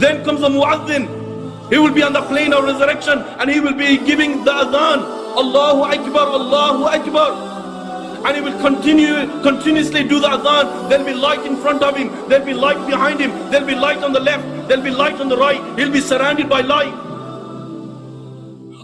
Then comes the muazzin. He will be on the plane of resurrection and he will be giving the adhan. Allahu Akbar, Allahu Akbar. And he will continue continuously do the adhan. There'll be light in front of him, there'll be light behind him, there'll be light on the left, there'll be light on the right. He'll be surrounded by light.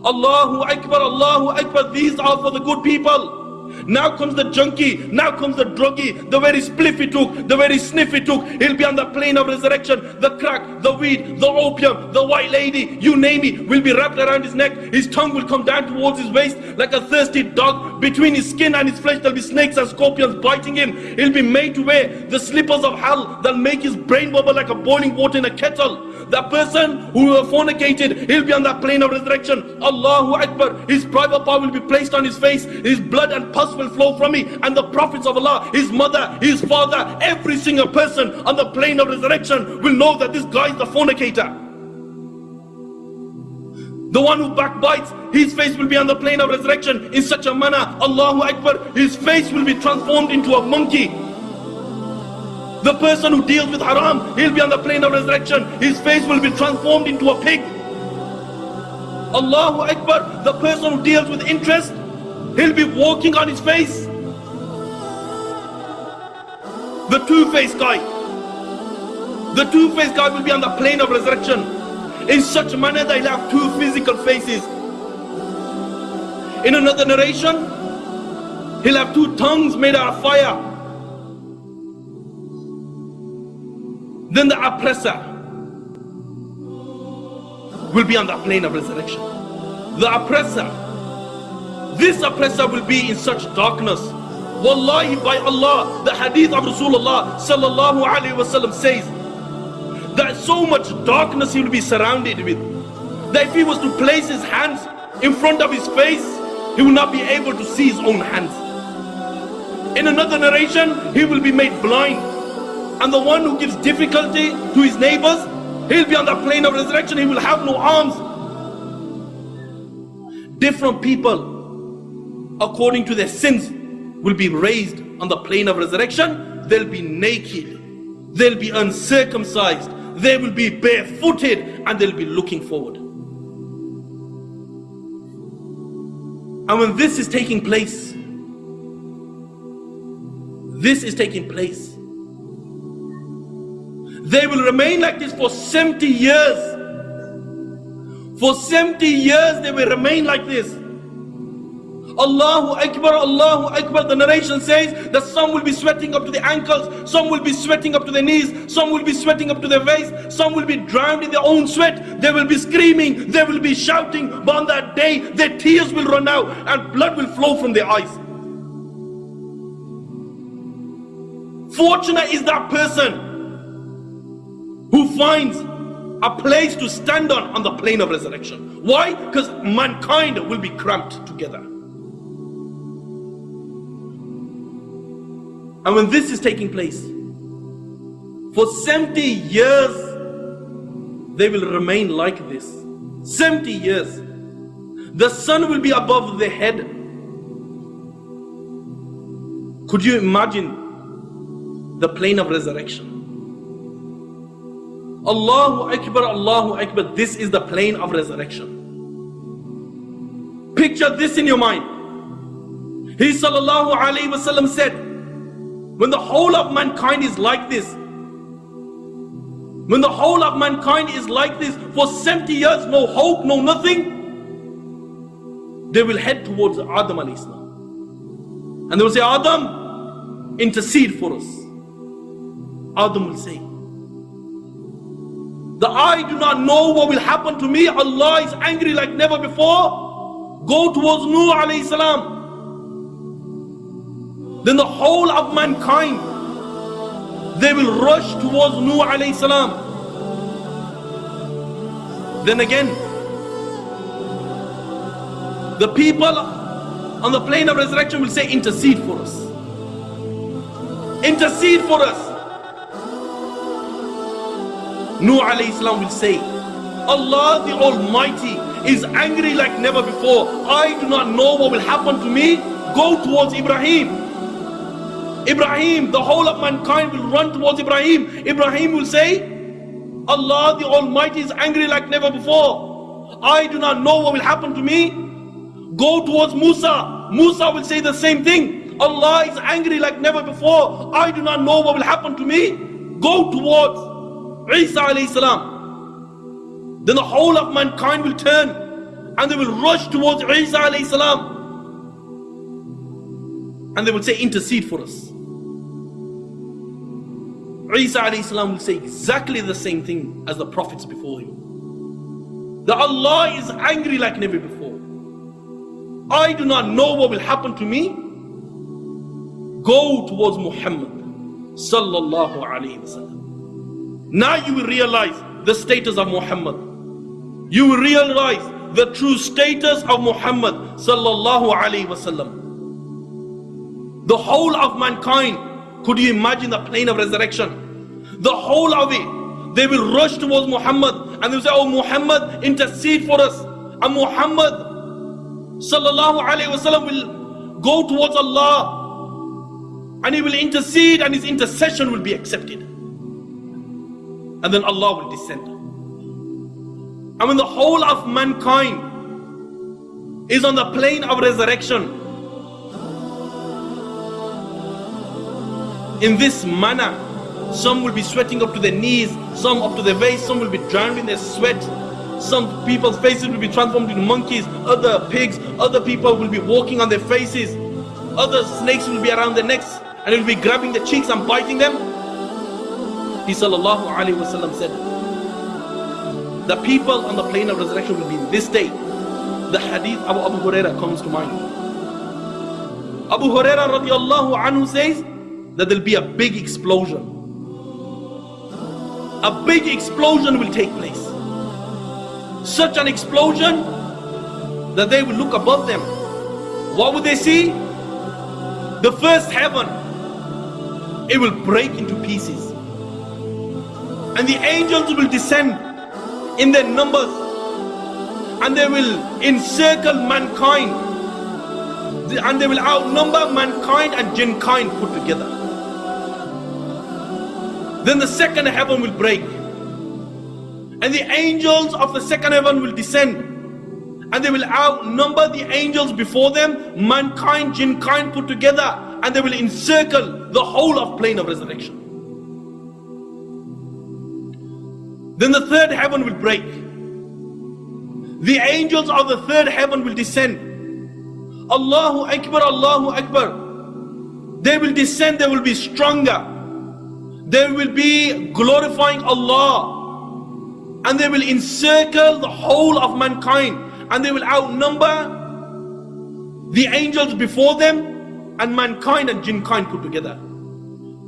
Allahu Akbar, Allahu Akbar. These are for the good people. Now comes the junkie, now comes the druggie, the very spliff he took, the very sniff he took. He'll be on the plane of resurrection. The crack, the weed, the opium, the white lady, you name it, will be wrapped around his neck. His tongue will come down towards his waist like a thirsty dog. Between his skin and his flesh, there'll be snakes and scorpions biting him. He'll be made to wear the slippers of hell that'll make his brain bubble like a boiling water in a kettle. That person who fornicated, he'll be on that plane of resurrection. Allahu Akbar. His private part will be placed on his face. His blood and pus will flow from me. And the prophets of Allah, his mother, his father, every single person on the plane of resurrection will know that this guy is the fornicator. The one who backbites, his face will be on the plane of resurrection in such a manner. Allahu Akbar. His face will be transformed into a monkey. The person who deals with haram, he'll be on the plane of resurrection. His face will be transformed into a pig. Allahu Akbar. The person who deals with interest, he'll be walking on his face. The two-faced guy. The two-faced guy will be on the plane of resurrection in such a manner that he'll have two physical faces. In another narration, he'll have two tongues made out of fire. Then the oppressor will be on the plane of resurrection. The oppressor, this oppressor will be in such darkness. Wallahi, by Allah, the hadith of Rasulullah sallallahu alaihi wasallam says that so much darkness he will be surrounded with. That if he was to place his hands in front of his face, he will not be able to see his own hands. In another narration, he will be made blind. And the one who gives difficulty to his neighbors, he'll be on the plane of resurrection, he will have no arms. Different people, according to their sins, will be raised on the plane of resurrection. They'll be naked, they'll be uncircumcised, they will be barefooted, and they'll be looking forward. And when this is taking place, this is taking place. They will remain like this for 70 years. For 70 years they will remain like this. Allahu Akbar, Allahu Akbar. The narration says that some will be sweating up to the ankles, some will be sweating up to the knees, some will be sweating up to their waist, some will be drowned in their own sweat. They will be screaming, they will be shouting, but on that day their tears will run out and blood will flow from their eyes. Fortunate is that person who finds a place to stand on on the plane of resurrection. Why? Because mankind will be cramped together. And when this is taking place, for 70 years, they will remain like this. 70 years. The sun will be above their head. Could you imagine the plane of resurrection? Allahu Akbar, Allahu Akbar. This is the plane of resurrection. Picture this in your mind. He sallallahu alayhi wasallam said, when the whole of mankind is like this, when the whole of mankind is like this for 70 years, no hope, no nothing, they will head towards Adam alayhi salam. And they will say, Adam, intercede for us. Adam will say, the I do not know what will happen to me. Allah is angry like never before. Go towards Nuh alayhi salam. Then the whole of mankind, they will rush towards Nuh alayhi salam. Then again, the people on the plane of resurrection will say, intercede for us. Intercede for us. Nuh alayhi salam will say, Allah the Almighty is angry like never before. I do not know what will happen to me. Go towards Ibrahim. Ibrahim, the whole of mankind will run towards Ibrahim. Ibrahim will say, Allah the Almighty is angry like never before. I do not know what will happen to me. Go towards Musa. Musa will say the same thing. Allah is angry like never before. I do not know what will happen to me. Go towards Isa alayhi salam. Then the whole of mankind will turn and they will rush towards Isa alayhi salam. And they will say, intercede for us. Isa salam will say exactly the same thing as the prophets before him. That Allah is angry like never before. I do not know what will happen to me. Go towards Muhammad sallallahu alayhi wasallam. Now you will realize the status of Muhammad. You will realize the true status of Muhammad sallallahu alayhi wasallam. The whole of mankind could you imagine the plane of resurrection? The whole of it, they will rush towards Muhammad and they will say, Oh Muhammad, intercede for us. And Muhammad sallallahu alayhi wasallam will go towards Allah and he will intercede and his intercession will be accepted. And then Allah will descend. And when the whole of mankind is on the plane of resurrection, in this manner. Some will be sweating up to their knees, some up to their waist, some will be drowned in their sweat. Some people's faces will be transformed into monkeys, other pigs, other people will be walking on their faces, other snakes will be around their necks and will be grabbing their cheeks and biting them. He sallallahu alayhi wasallam said, the people on the plane of resurrection will be in this day. The hadith of Abu Huraira comes to mind. Abu Huraira radiallahu anhu says, that there'll be a big explosion. A big explosion will take place. Such an explosion that they will look above them. What would they see? The first heaven, it will break into pieces. And the angels will descend in their numbers and they will encircle mankind and they will outnumber mankind and jinn kind put together. Then the second heaven will break. And the angels of the second heaven will descend. And they will outnumber the angels before them, mankind, jinn kind put together. And they will encircle the whole of plane of resurrection. Then the third heaven will break. The angels of the third heaven will descend. Allahu Akbar, Allahu Akbar. They will descend, they will be stronger they will be glorifying Allah and they will encircle the whole of mankind and they will outnumber the angels before them and mankind and jinn kind put together.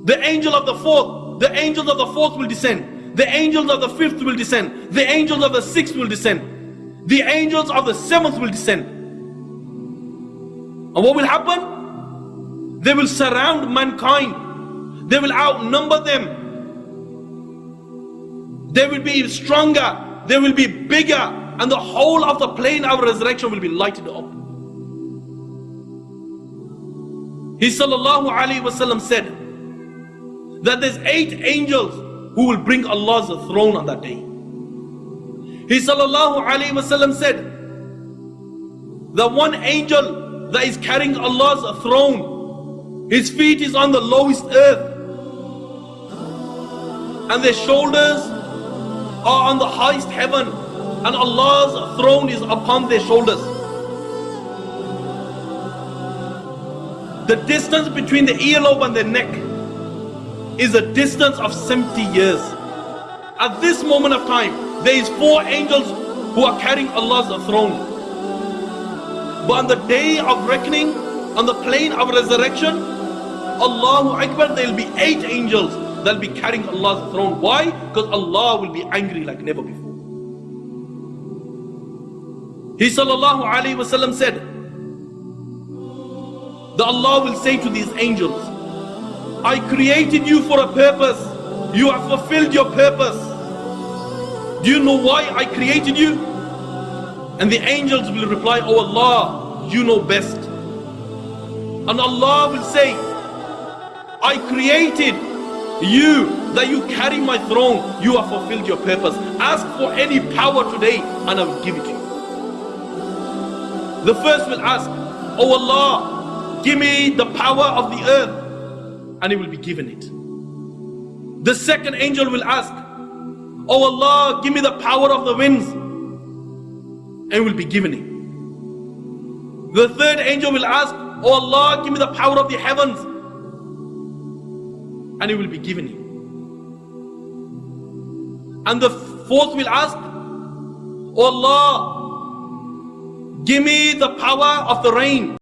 The angel of the fourth, the angels of the fourth will descend. The angels of the fifth will descend. The angels of the sixth will descend. The angels of the seventh will descend. And what will happen? They will surround mankind they will outnumber them. They will be stronger. They will be bigger. And the whole of the plane of resurrection will be lighted up. He sallallahu alayhi wasallam said that there's eight angels who will bring Allah's throne on that day. He sallallahu alayhi wasallam said the one angel that is carrying Allah's throne, his feet is on the lowest earth and their shoulders are on the highest heaven and Allah's throne is upon their shoulders. The distance between the earlobe and the neck is a distance of 70 years. At this moment of time, there is four angels who are carrying Allah's throne. But on the day of reckoning, on the plane of resurrection, Allahu Akbar, there will be eight angels they'll be carrying Allah's throne. Why? Because Allah will be angry like never before. He sallallahu alayhi wasallam said that Allah will say to these angels, I created you for a purpose. You have fulfilled your purpose. Do you know why I created you? And the angels will reply, Oh Allah, you know best. And Allah will say, I created You, that you carry my throne, you have fulfilled your purpose. Ask for any power today and I will give it to you. The first will ask, Oh Allah, give me the power of the earth and he will be given it. The second angel will ask, Oh Allah, give me the power of the winds and will be given it. The third angel will ask, Oh Allah, give me the power of the heavens and it will be given him. And the fourth will ask, Oh Allah, give me the power of the rain